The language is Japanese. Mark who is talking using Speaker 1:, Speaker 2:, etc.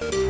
Speaker 1: you